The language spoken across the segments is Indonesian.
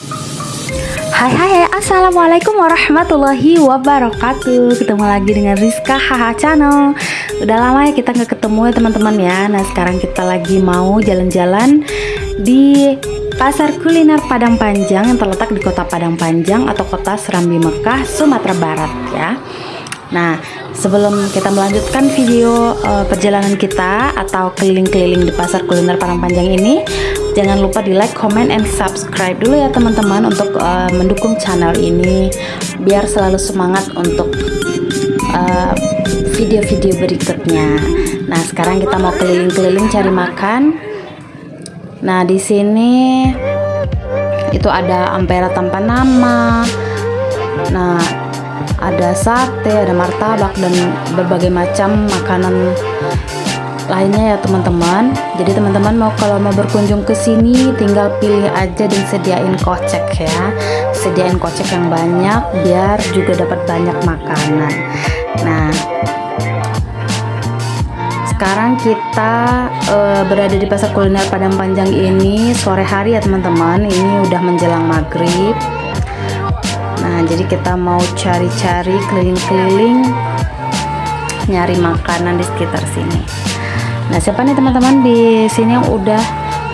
Hai hai Assalamualaikum warahmatullahi wabarakatuh. Ketemu lagi dengan Rizka Haha Channel. Udah lama ya kita nggak ketemu ya teman-teman ya. Nah sekarang kita lagi mau jalan-jalan Di Pasar Kuliner Padang Panjang Yang terletak di kota Padang Panjang Atau kota Serambi Mekah, Sumatera Barat ya Nah sebelum kita melanjutkan video uh, perjalanan kita Atau keliling-keliling di Pasar Kuliner Padang Panjang ini jangan lupa di like, comment, and subscribe dulu ya teman-teman untuk uh, mendukung channel ini biar selalu semangat untuk eh, video-video uh, berikutnya. Nah sekarang kita mau keliling-keliling cari makan. Nah di sini itu ada ampera tanpa nama. Nah ada sate, ada martabak dan berbagai macam makanan lainnya ya teman-teman. Jadi teman-teman mau kalau mau berkunjung ke sini tinggal pilih aja dan sediain kocek ya. Sediain kocek yang banyak biar juga dapat banyak makanan. Nah sekarang kita uh, berada di pasar kuliner Padang Panjang ini sore hari ya teman-teman. Ini udah menjelang maghrib nah jadi kita mau cari-cari keliling-keliling nyari makanan di sekitar sini Nah, siapa nih teman-teman di sini yang udah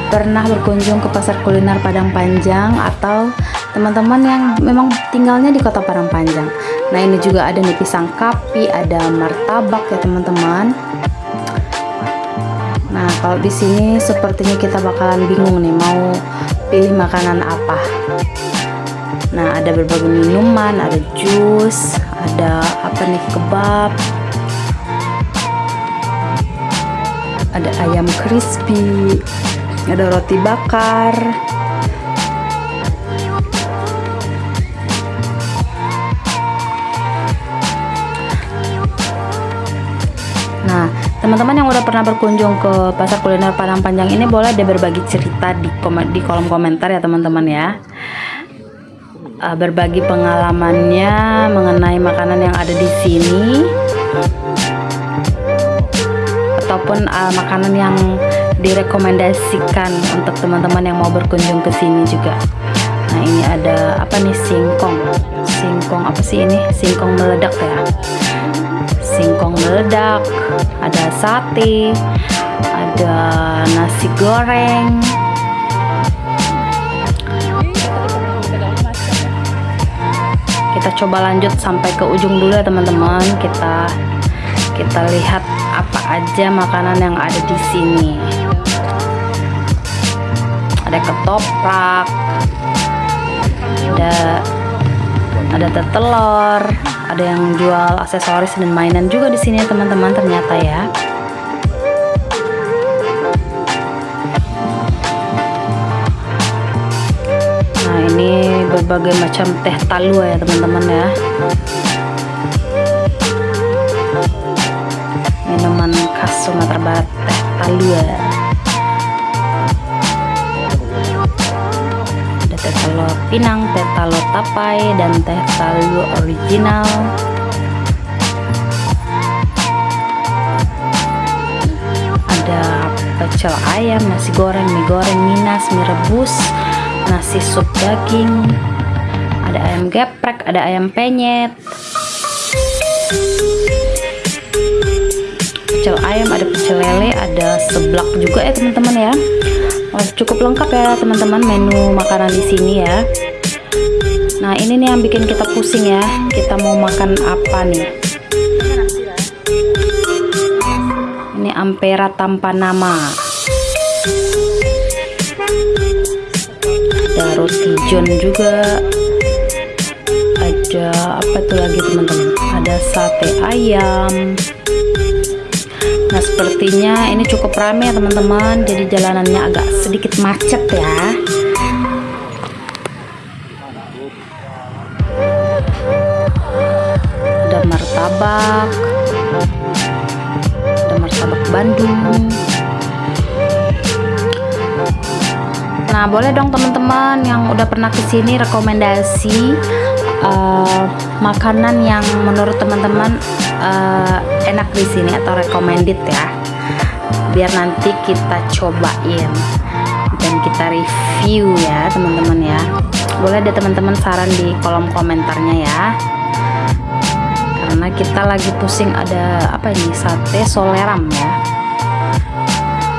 pernah berkunjung ke pasar kuliner Padang Panjang atau teman-teman yang memang tinggalnya di kota Padang Panjang. Nah, ini juga ada nih pisang kapi, ada martabak ya teman-teman. Nah, kalau di sini sepertinya kita bakalan bingung nih mau pilih makanan apa. Nah, ada berbagai minuman, ada jus, ada apa nih kebab, ada ayam crispy ada roti bakar Nah, teman-teman yang udah pernah berkunjung ke pasar kuliner Padang Panjang ini boleh deh berbagi cerita di kom di kolom komentar ya teman-teman ya. Uh, berbagi pengalamannya mengenai makanan yang ada di sini ataupun uh, makanan yang direkomendasikan untuk teman-teman yang mau berkunjung ke sini juga. Nah, ini ada apa nih singkong. Singkong apa sih ini? Singkong meledak ya. Singkong meledak, ada sate, ada nasi goreng. Kita coba lanjut sampai ke ujung dulu ya teman-teman. Kita kita lihat apa aja makanan yang ada di sini ada ketoprak ada ada telur ada yang jual aksesoris dan mainan juga di sini teman-teman ternyata ya berbagai macam teh talua ya teman-teman ya. Minuman khas Sumatera Barat teh talua. Ada teh talua pinang teh talua tapai dan teh talua original. Ada pecel ayam nasi goreng mie goreng minas mie rebus nasi sup daging. Ada ayam geprek ada ayam penyet. Pecel ayam ada pecel lele ada seblak juga ya teman-teman ya. Oh, cukup lengkap ya teman-teman menu makanan di sini ya. Nah ini nih yang bikin kita pusing ya. Kita mau makan apa nih? Ini ampera tanpa nama john juga ada apa tuh lagi teman-teman? Ada sate ayam. Nah sepertinya ini cukup ramai ya teman-teman. Jadi jalanannya agak sedikit macet ya. Ada martabak. Ada martabak Bandung Nah boleh dong teman-teman yang udah pernah ke sini rekomendasi uh, makanan yang menurut teman-teman uh, enak di sini atau recommended ya. Biar nanti kita cobain dan kita review ya teman-teman ya. Boleh deh teman-teman saran di kolom komentarnya ya. Karena kita lagi pusing ada apa ini sate soleram ya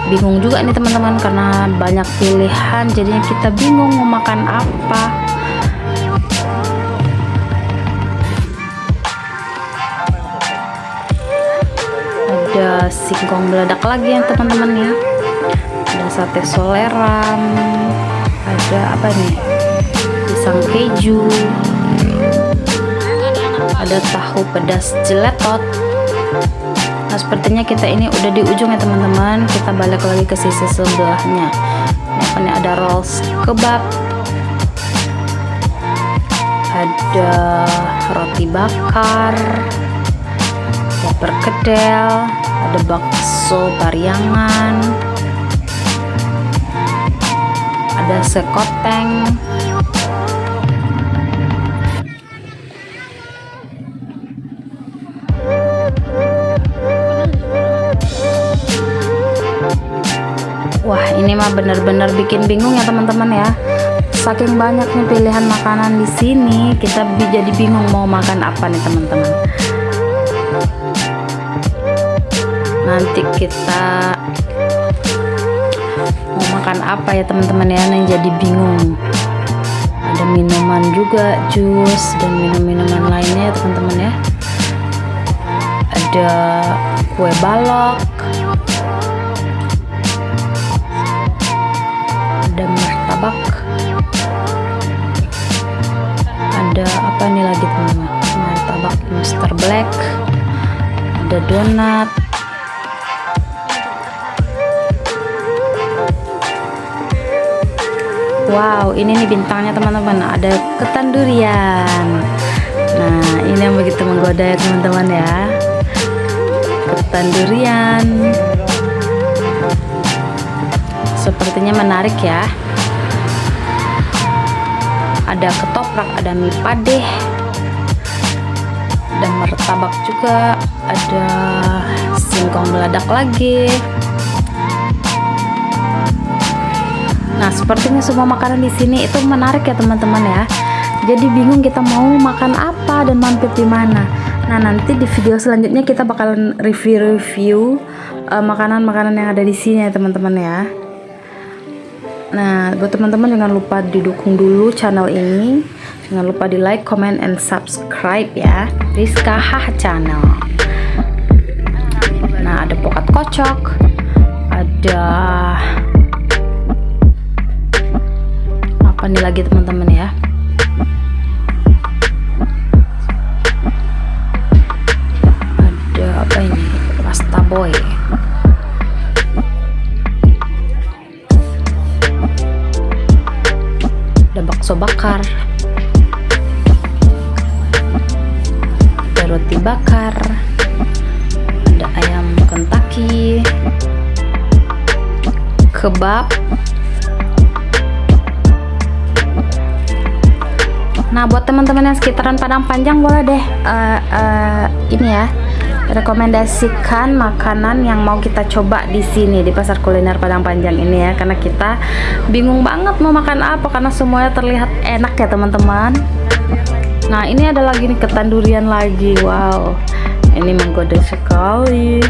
bingung juga nih teman-teman karena banyak pilihan jadinya kita bingung mau makan apa. Ada singkong beladak lagi ya teman-teman ya. Ada sate soleram ada apa nih? Pisang keju. Ada tahu pedas jeletot nah sepertinya kita ini udah di ujung ya teman-teman. Kita balik lagi ke sisi sebelahnya. Ini ada rolls kebab. Ada roti bakar. Ada perkedel. Ada bakso pariangan ada sekoteng ini mah bener-bener bikin bingung ya teman-teman ya. Saking banyaknya pilihan makanan di sini kita jadi bingung mau makan apa nih teman-teman. Nanti kita mau makan apa ya teman-teman ya? Yang jadi bingung. Ada minuman juga jus dan minum-minuman lainnya ya teman-teman ya. Ada kue balok martabak ada apa nih lagi teman-teman? Martabak Mr. Black. Ada donat. Wow ini nih bintangnya teman-teman. Ada ketan durian. Nah ini yang begitu menggoda ya teman-teman ya. Ketan durian. Sepertinya menarik ya ada ketoprak ada mie padeh ada martabak juga ada singkong meledak lagi. Nah sepertinya semua makanan di sini itu menarik ya teman-teman ya. Jadi bingung kita mau makan apa dan mampir di mana. Nah nanti di video selanjutnya kita bakalan review-review uh, makanan-makanan uh, yang ada di sini ya teman-teman ya Nah, buat teman-teman jangan lupa didukung dulu channel ini. Jangan lupa di like, comment, and subscribe ya. Rizka Hah Channel. Nah, ada pokat kocok. Ada apa nih lagi teman-teman ya? Bakso bakar. Ada roti bakar. Ada ayam Kentucky. Kebab. Nah buat teman-teman yang sekitaran Padang Panjang boleh deh uh, uh, ini ya rekomendasikan makanan yang mau kita coba di sini di pasar kuliner Padang Panjang ini ya karena kita bingung banget mau makan apa karena semuanya terlihat enak ya teman-teman. Nah ini ada lagi nih ketan durian lagi. Wow ini menggoda sekali.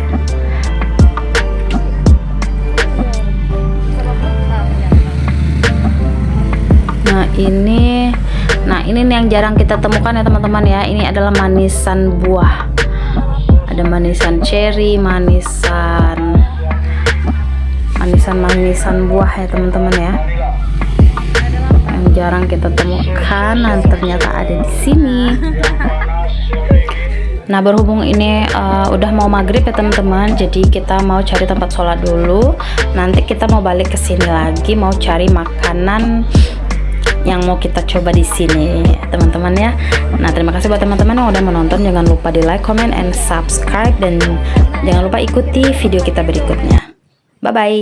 Nah ini nah ini nih yang jarang kita temukan ya teman-teman ya. Ini adalah manisan buah ada manisan cherry manisan manisan-manisan buah ya teman-teman ya. Yang jarang kita temukan dan ternyata ada di sini. Nah berhubung ini uh, udah mau maghrib ya teman-teman Jadi kita mau cari tempat sholat dulu. Nanti kita mau balik ke sini lagi Mau cari makanan yang mau kita coba di sini teman-teman ya. Nah terima kasih buat teman-teman yang udah menonton. Jangan lupa di like comment and subscribe. Dan jangan lupa ikuti video kita berikutnya. Bye bye